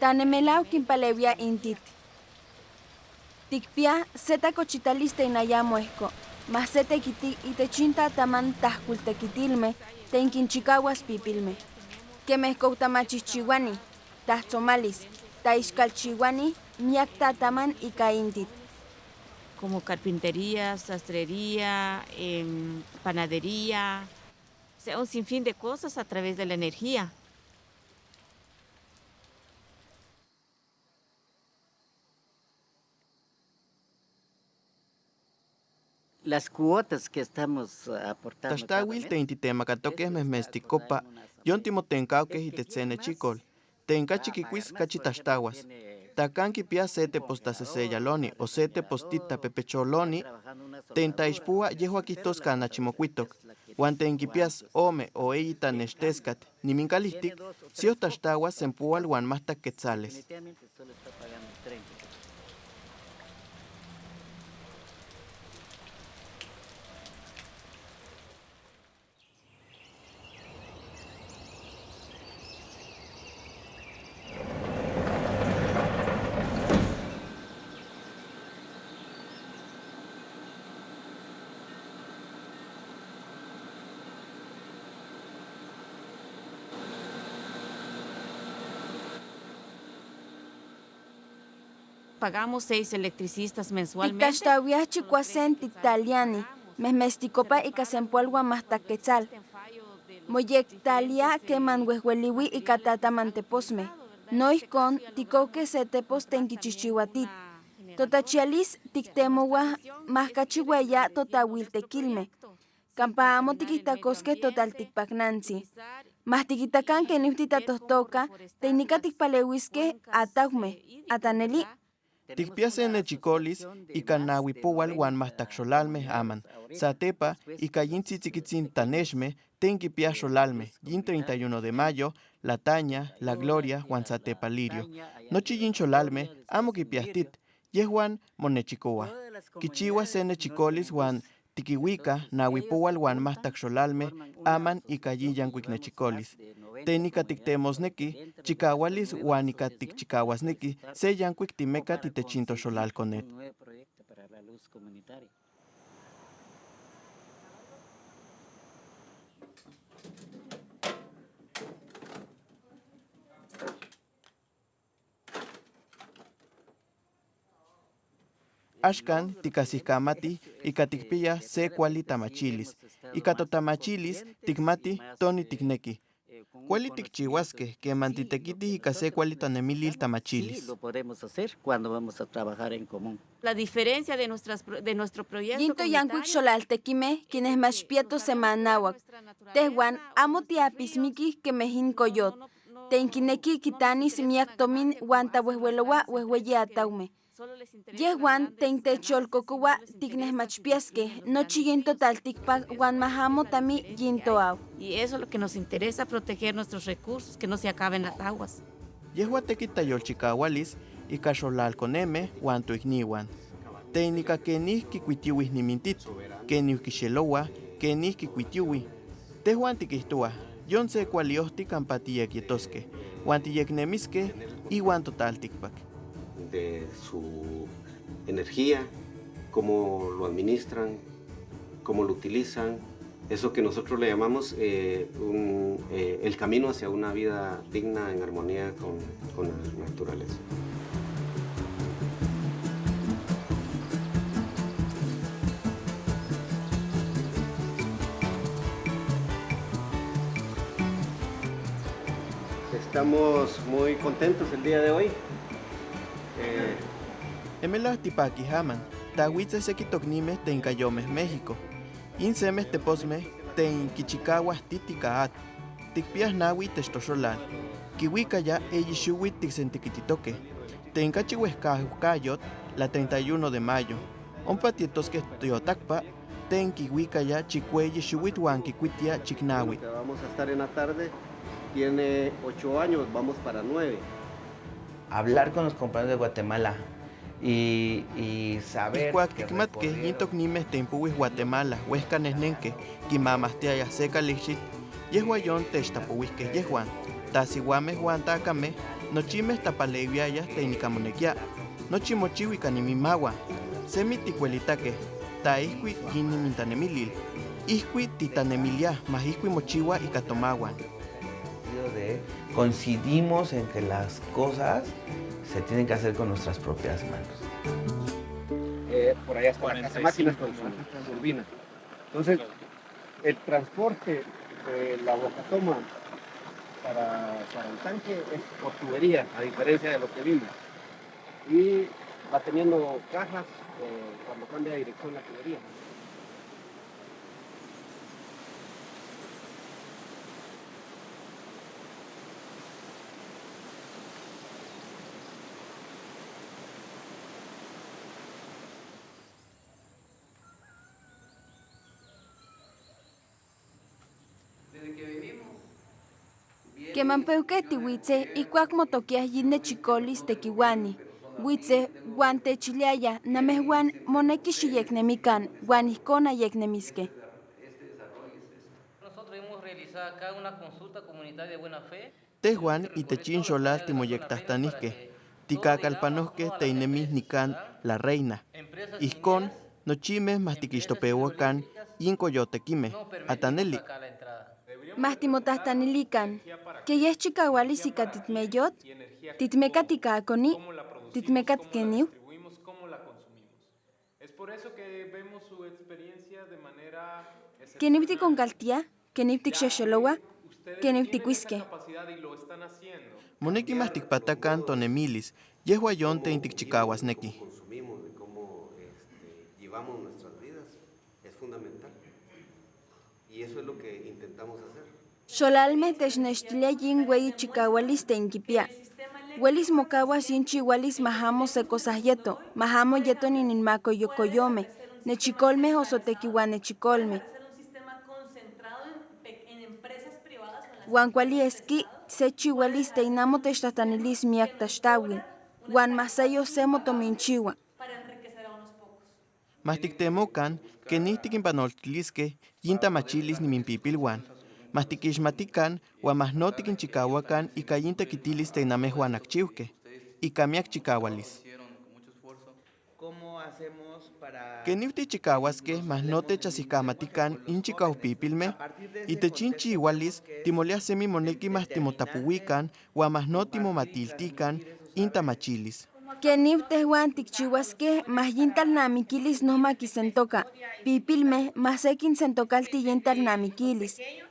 Tanemelau kimpalewia intit. Tikpia seta cochitaliste inayamuesco. Masete kiti itechinta taman tahkultekitilme, tenkinchikawas pipilme. Kemehkoutamachichiwani, tahzomalis, taixkalchiwani, miakta taman ikaintit. Como carpintería, sastrería, eh, panadería, o sea, un sinfín de cosas a través de la energía. Las cuotas que estamos aportando. Taxtawil te intitemacatoques mesmesticopa, yon timotencauques y tetzene chicol. Tenca chiquiquis cachitaxtahuas. Tacan kipia sete postaseseyaloni o sete postita pepecholoni, tentaixpua yehua quistos canachimocuitoc. Juan tenquipias ome o eyita nechtescat, nimincalistic, si otaxtahuas sempual huan más quetzales. Pagamos seis electricistas mensualmente. Ictaxtawia chicuacen titaliani, mesmesticopa y casempualgua más taquetzal. Moyectalia que manhuehueliwi y catata manteposme. No iscon ticoque se tepos tenquichichihuatit. Totachialis tictemowa más cachihueya totawiltequilme. Campaamo tiquitacosque total ticpagnanzi. Más tiquitacan que niftita tostoca, técnica ticpalehuisque ataume, ataneli Tikpiase chicolis y canawi powal wan mahtaxolalme aman. Satepa y cayintzitzikitsin taneshme tenki xolalme. Yin 31 de mayo, la taña, la gloria, Juan Satepa lirio. Nochi yin amo kipiastit, yehuan monechicoa. Kichiwa sene chicolis wan tikiwika nawipowal wan mahtaxolalme aman y cayiyan cuicnechicolis. Técnica tictemosneki, chikawalis wan ika tikchikawasneki, se yankuik timeka titechinto xolalconet. Ashkan tikasihkamati ika tikpiya se kuali tamachilis. Ika totamachilis tikmati toni tikneki. Kuali tikchihuasque, que mantitequiti y case kuali tanemilil tamachilis. Sí, lo podemos hacer cuando vamos a trabajar en común. La diferencia de, nuestras, de nuestro proyecto Yinto yankuik xolaltequime, quienes más pieto semanawak. Tehuan, amo tiapismiki que mejin coyot. Tenkineki kitanis miak tomin wanta huehuelowa huehueye ataume. Yehuan teintecholcocoua ticnesmachpiasque, no chiguin total ticpac guan mahamo tami yintoau. Y eso es lo que nos interesa, proteger nuestros recursos, que no se acaben las aguas. Yehua tequitayolchicahualis y caxolalconeme guan tuigniwan. Técnica que ni kikuitiuis ni mintit, que ni kixelowa, que ni kikuitiui. Tehuan tiquistua, yon se cualiosti campatilla quietosque, guan tiyeknemisque y guan total ticpac de su energía, cómo lo administran, cómo lo utilizan, eso que nosotros le llamamos eh, eh, el camino hacia una vida digna en armonía con, con la naturaleza. Estamos muy contentos el día de hoy eh, Emela tipaki haman, tahuitze sekitoknimes ten Cayomes, México. Insemes teposme ten Kichikawas titikaat. Tikpias nawi testoxolal. Kiwika ya eyixuwit tiksentiquititoque. Ten kachihuescajukayot la 31 de mayo. Ompa tietosque tiotakpa ten kiwika ya chikueyi xuwit huan kikuitia chiknawi. Vamos a estar en la tarde. Tiene ocho años, vamos para nueve. Hablar con los compañeros de Guatemala y, y saber Ikuak que tikmatke recorrido- yintoknimes tempuwis Guatemala, huescanesnenque, kimamastiaya seca lixit, yehuayon textapuwisque yehuan, tasihuames huan takame, nochimes tapaleviayas teinicamonequia, nochimochihui kanimimahuan, semi tikuelitaque, taisqui yinimintanemilil, isqui titanemiliah, mas isqui mochiwa y catomahuan. Coincidimos en que las cosas se tienen que hacer con nuestras propias manos. Eh, por allá está la casa máquinas con su turbina. Entonces, el transporte de la bocatoma para, para el tanque es por tubería, a diferencia de lo que vimos. Y va teniendo cajas eh, cuando cambia de dirección la tubería. Quemampeuque tihuitze ikuak motoquiah yine chicolis tequiuani. Huitze guan techiliaya namehuan moneki xiyeknemikan guan ihkon ayeknemiske. Nosotros hemos realizado acá una consulta comunitaria de buena fe. Tehuan y techin xolal timoyectahtanisque, ticacalpanosque teinemis nican la reina. Iscon, nochimes mas tiquixtopeuacan, incoyotequime, ataneli. Mas timotahtanilikan, que chicaualis ika titmeyot. Es por eso que vemos su experiencia de manera. Moneki mas tikpatacan tonemilis, yehuayon teintikchicahuasneki. consumimos, de cómo llevamos nuestras vidas, es fundamental. Y eso es lo que intentamos hacer. Xolalme technextilia yin güey chicahualis teinquipia. Huelis mocahuas yin chihualis mahamo secosahyeto, mahamo yeto nininmaco yocoyome, nechicolme osotequihuan nechicolme. Huan cuali esqui se chihualis teinamo techtahtanelis miak taxtawin, huan masayo se motominchiua. Mas tiktemocan, que nihtiquimpanoltilisque, yintamachilis niminpipilhuan. Mas tiquixmatican, huan mas no tiquinchicahuacan, ica yintequitilis teinamehuan acchiuque, ica miak chicahualis. ¿Cómo hacemos para Que niftichicahuasque, mas no techasihcamatican inchicaupipilme, y techinchihualis, timolia semi moneki huan mas no timomatiltican, intamachilis. Kenip tehuan tikchihuasque mas yintalnamiquilis no maquisentoca, pipilme mas sequin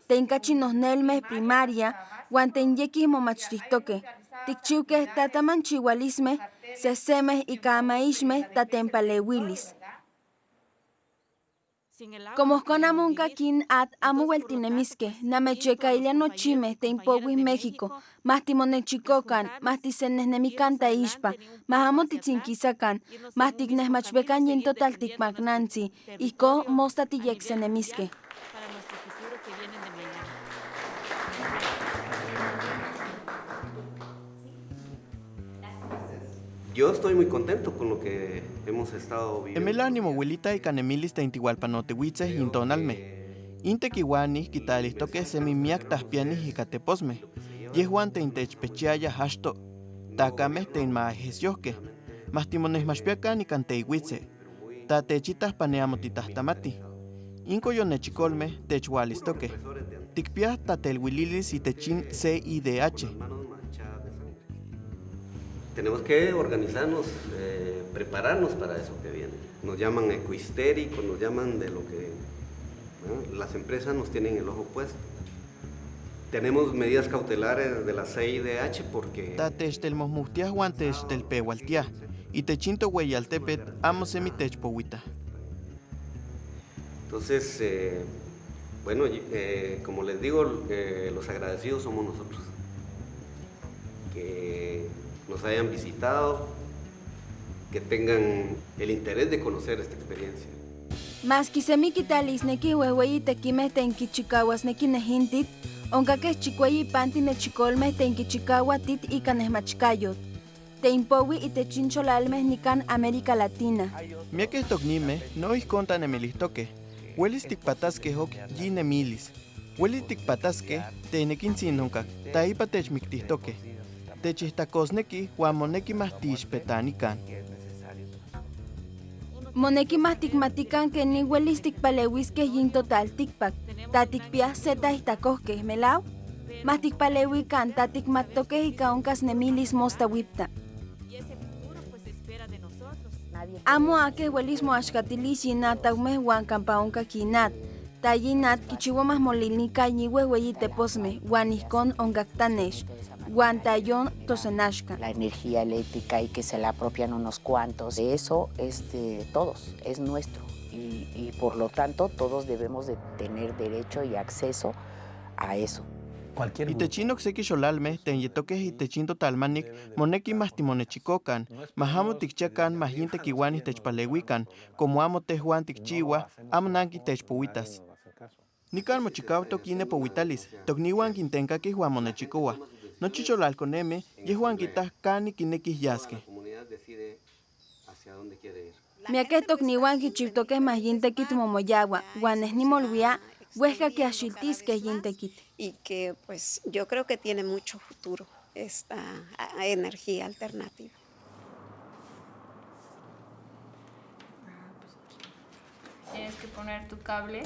yintalnamiquilis, teincachinosnelme primaria, huan tenyekis momachtihtoque, tikchiuque tatamanchihualisme, sesemeh ica amaixmeh tatempaleuilis. Como conamunca kin at amo hueltinemisque, namechecailla nochime te impowis México, más timonechicocan, más tisenesnemican taixpa, más amo titzinquisacan, más tignesmachbecan yin total ticmagnanzi, ico mosta tiyexenemisque. Yo estoy muy contento con lo que hemos estado viviendo. Emel ánimo huelita y canemilis teintihualpanotehuitzeh intonalme. Intequihuanis quitalistoque semi miak tahpianis icateposme. Yehuan teintechpechiaya hasto. Tacameh teinmaejesioque. Mas timonesmachpiacan ican teihuitze. Tatechitas paneamotitahtamati. Inco yonechicolme techualistoque. Ticpiah tatelhuililis itechin CIDH. Tenemos que organizarnos, eh, prepararnos para eso que viene. Nos llaman ecohistéricos, nos llaman de lo que ¿no? las empresas nos tienen el ojo puesto. tenemos medidas cautelares de la CIDH porque... Tatech del mosmustias guantes del pehualtia. Y techinto hueyaltepet amo semitech powita. Entonces, eh, bueno, eh, como les digo, los agradecidos somos nosotros. Que nos hayan visitado, que tengan el interés de conocer esta experiencia. Mas kisemi kitalis neki huehueyi tequimeh tenki chikawas neki nehintit, onka keh chikueyi panti nechikolmeh tenki chikawa tit ika nehmachkayot. Teimpowi itechincholalmeh nikan América Latina. Miakeh toknimeh no ihkon tanemilihtoqueh. Huelis tikpataskeh ok yin emilis. Huelis tikpataskeh tenekintzin onkak, taipa techmiktihtoqueh. Techihtakosneki huan moneki mahtixpetanikan. Moneki mahtikmatikan keni huelis tikpaleuiskeh yin total tikpak. Ta tikpiah se tahitakohkeh, melau? Mahtikpaleuikan ta tikmattokeh ika onkas nemilis mostawipta. Amo akeh huelis moaxkatilis yinat taumeh huan kampa onka kinat. Ta yinat kichiua mahmolilnika yihuehueyi teposmeh, huan ihkon onkaktanech. Huan tayon tosenaxka. La energía eléctrica y que se la apropian unos cuantos. Eso es de todos, es nuestro. Y, y por lo tanto todos debemos de tener derecho y acceso a eso. Cualquier Itechin okseki xolalmeh tenyetokeh itechin totalmanik moneki mahtimonechikokan, mahamo tikchakan mahin tekiuan itechpaleuikan, como amo tehuan tikchiua, amo nanki techpowitas. Nikan mochikautok ine powitalis, tokniuan kintenkakih huan monechikoa. Nochi xolalkonemeh yehuan kitah kani kinekih yaskeh. Miakeh tokniuan kichiutokeh mayin tekit momoyawa, huan neh nimolwia huehka kiaxiltiskeh yin tekit. y que pues yo creo que tiene mucho futuro esta energía alternativa. Tienes que poner tu cable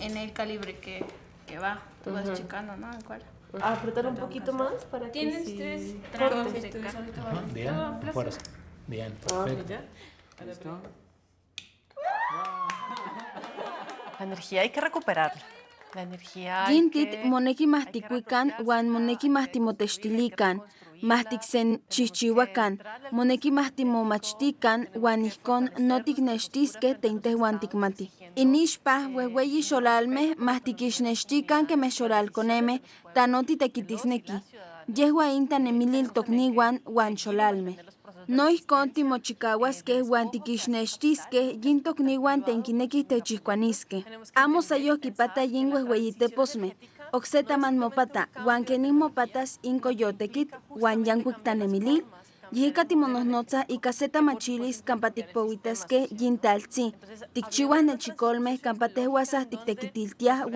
en el calibre que, que va. Tú vas Ujú. checando, ¿no? ¿En cuál? Apretar un poquito más para que Tienes sí tres tramos de ca- Ajá, Bien, fuerza. Bien, Ah, perfecto. ya. La energía hay que recuperarla. La energía hay Gintit moneki mahtikuikan huan moneki mahtimotextilikan, mahtiksen chihchiuakan, moneki mahtimomachtikan huan ihkon no tiknextiskeh teintehuan tikmatih. Inixpah uehueyi xolalmeh mahtikixnextikan kemeh xolalkonemeh ta no titekitisneki. Yehua in tanemilil tokniuan huan xolalmeh. No ihkon timochikauaskeh huan tikixnextiskeh yin tokniuan tenkinekih techihkuaniskeh. Amo sayoh kipata yin uehueyiteposmeh, okse taman mopata, huan kenin mopatas in koyotekit huan yankuik tanemilil. Yihika timonohnotzah ika se tamachilis kampa tikpowitaskeh yin taltzi, tikchiuah nechikolmeh kampa tehuasah tiktekitiltiah.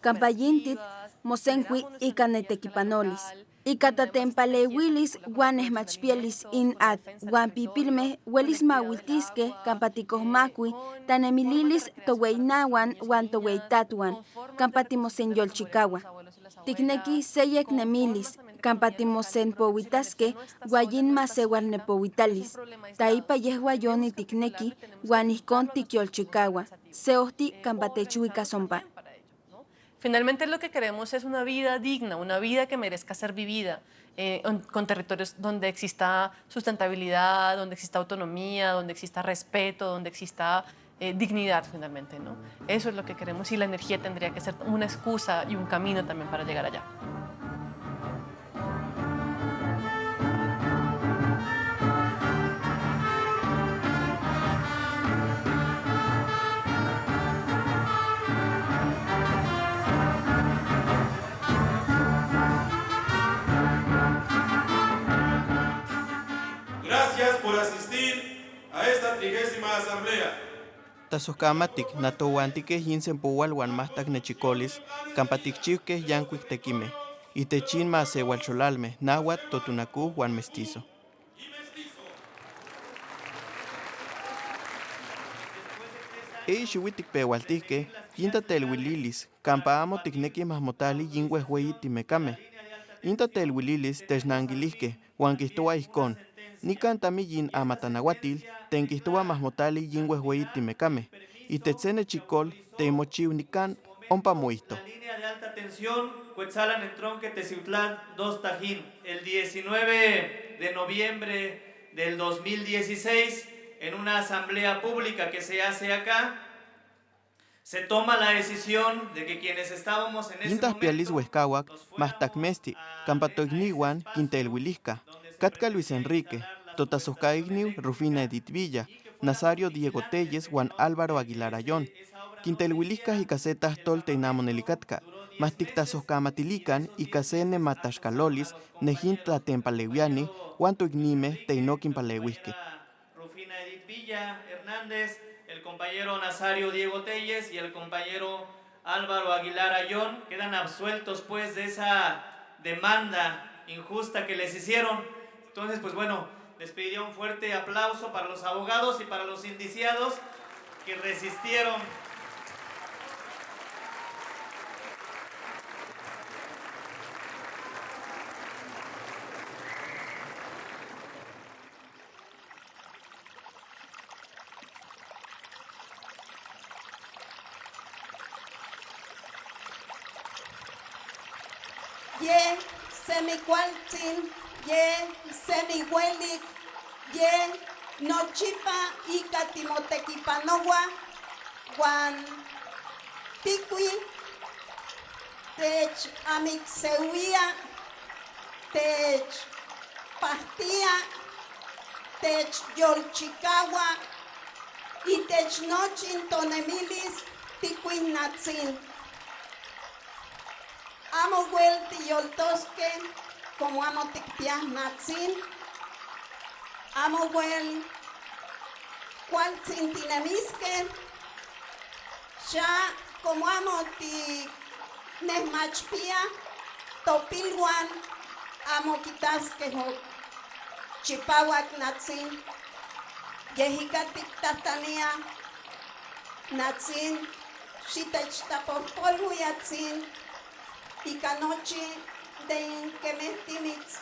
Kampa yintit mosenkui ika netekipanolis. Ika tatempaleuilis huan nehmachpielis in at huan pipilmeh huelis mauiltiskeh kampa tikohmakui tanemililis toweinauan huan toweitatuan kampa timosenyolchikaua. Tikneki seyek nemilis kampa timosenpowitaskeh huan yin maseualnepowitalis. Taipa yehua yoni. Seohti kampa techuikas ompa. Finalmente lo que queremos es una vida digna, una vida que merezca ser vivida, eh, on- con territorios donde exista sustentabilidad, donde exista autonomía, donde exista respeto, donde exista eh, dignidad finalmente. ¿no? Eso es lo que queremos y la energía tendría que ser una excusa y un camino también para llegar allá. Por asistir a esta trigésima asamblea. Tasoscamatic, natouantiqueh yin sempoual huan mahtac nechikolis, kampa tikchiuqueh yankuik tekimeh. Itechin maseualcholalmeh, náhuatl, totunacú huan mestizo. Eyi xiuitl tikpeualtihqueh, yin tateluililis, kampa amo tiknekih mahmotali yin uehueyi timekameh. Yin tateluililis technankilihqueh, huan kihtoua ihkon, nikan yin amatanauatil, ten kihtoua mahmotali yin uehueyi timekameh. Itech se nechikol temochiu nikan ompa moihto. Línea de alta atención, Cuetzalan en Tronque, Teciutlán, dos Tajín. El 19 de noviembre del 2016, en una asamblea pública que se hace acá, se toma la decisión de que quienes estábamos en ese Intas momento pialis huescahuac, quintelhuilisca, Catca Luis Enrique, Totasoscaigniu, Rufina Edith Villa, Nazario Diego Telles, Juan Álvaro Aguilar Ayón, Quintelhuiliscas y casetas Tolteinamon Elicatka, Mastictasoscamatilican y casene Matashcalolis, Nejinta Tempalewiani, Juan Tuignime, Teinoquin Palehuisque. Rufina Edith Villa Hernández, el compañero Nazario Diego Telles y el compañero Álvaro Aguilar Ayón quedan absueltos pues de esa demanda injusta que les hicieron. Entonces, pues bueno, les pediría un fuerte aplauso para los abogados y para los indiciados que resistieron. ye semicualtzin, ye semihuelik, ye nochipa ika timotekipanowa, guan tikui, tech amixeuia, tech pastía, tech yolchicawa, y tech nochin tonemilis tikuinatzin. Amo wel tiyoltosque, como amo tikpias natzin. Amo wel cual. Ya como amo ti nesmachpia, topilwan, amo quitasque ho chipawak natzin. Yehika tiktastania natzin. Shitach tapopolhu yatzin. Y canoche de Kemettimitz.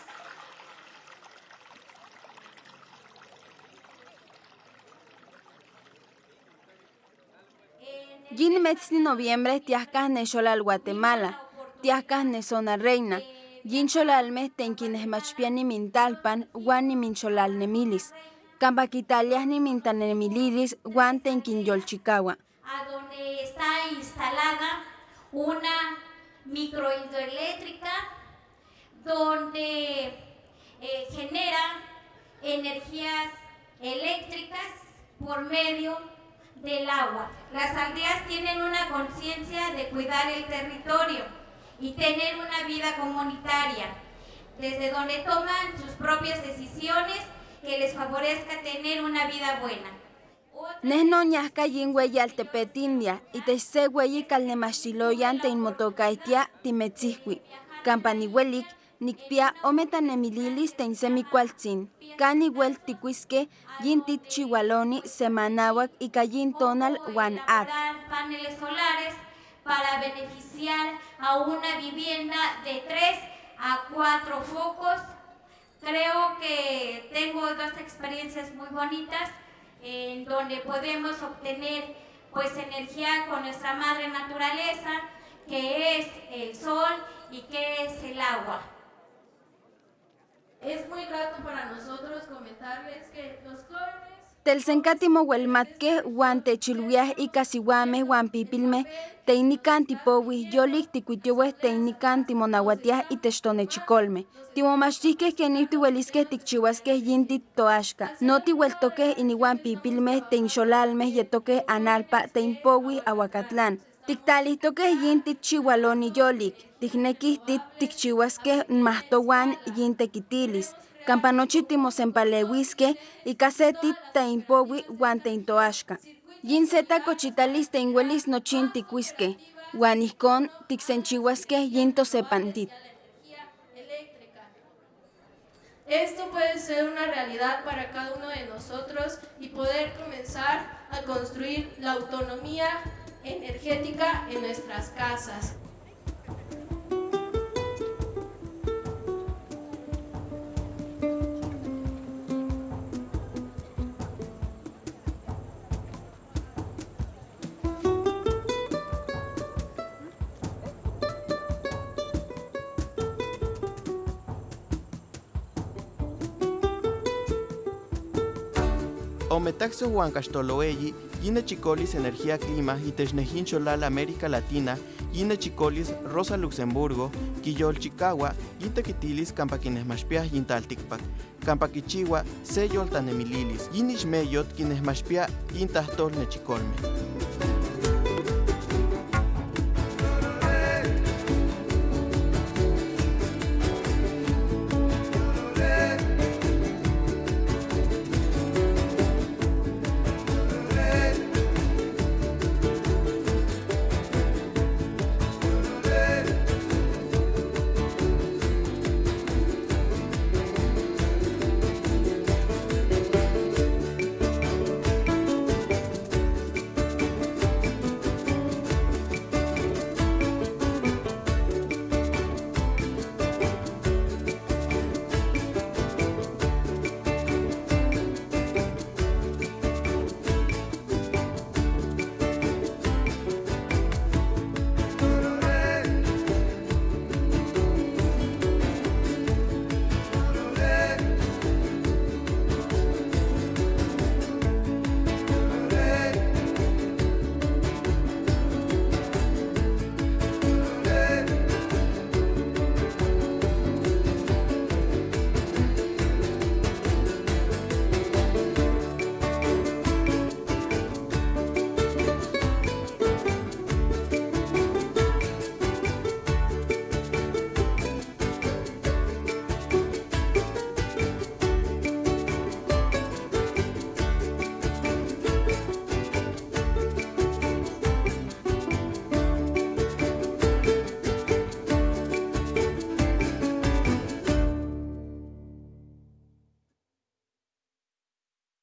Yin metzli noviembre tiascas ne xolal Guatemala, tiascas ne zona reina, yin xolal mes tenquines machpiani mintalpan, guan ni min xolal nemilis, campaquitalias ni mintanemiliris, guan tenquin yolchicawa. A donde está instalada una microhidroeléctrica donde eh, genera energías eléctricas por medio del agua. Las aldeas tienen una conciencia de cuidar el territorio y tener una vida comunitaria, desde donde toman sus propias decisiones que les favorezca tener una vida buena. Nehno ñasca yin hueyi altepetindia, y te se hueyi calnemaxiloyan te inmotocaitia timetzihui. Campanihuelik, nikpia ometanemililis te insemicualtzin. Cani huel ticuisque, yin titchihualoni, semanahuac y cayin tonal at. paneles solares para beneficiar a una vivienda de 3 a 4 focos. Creo que tengo dos experiencias muy bonitas en donde podemos obtener pues energía con nuestra madre naturaleza, que es el sol y que es el agua. Es muy grato para nosotros comentarles que los jóvenes Telsencatimo huelmatque, huan techilhuiah y casihuame, huan pipilme, teinican tipowi, yolik ticuitiohueh teinican timonahuatiah y techtonechicolme. Timomachtisqueh kenir tihuelisqueh tikchihuasqueh yinti toaxca. No tihueltoqueh inihuan pipilmeh teinxolalmeh yetoqueh analpa teinpowi ahuacatlán. Tiktalihtoqueh yin tikchihualoni yolik, tiknequih tit tikchihuasqueh mahtohuan yin tequitilis. Campanochi timosempaleuisque y caseti teinpowi huan teintoaxca. Yin seta cochitalis teinhuelis nochin huan ihcon tiksenchihuasque yin tosepantit. Esto puede ser una realidad para cada uno de nosotros y poder comenzar a construir la autonomía energética en nuestras casas. Ometaxo Huancastoloeyi, Yine Chicolis Energía Clima y Technejin Cholal América Latina, Yine Chicolis Rosa Luxemburgo, Quillol Chicagua, Yintequitilis Campaquines Mashpiah Yintalticpac, Campaquichigua, Seyol Tanemililis, Yinish Meyot Quines Mashpiah Yintahtol Nechicolme.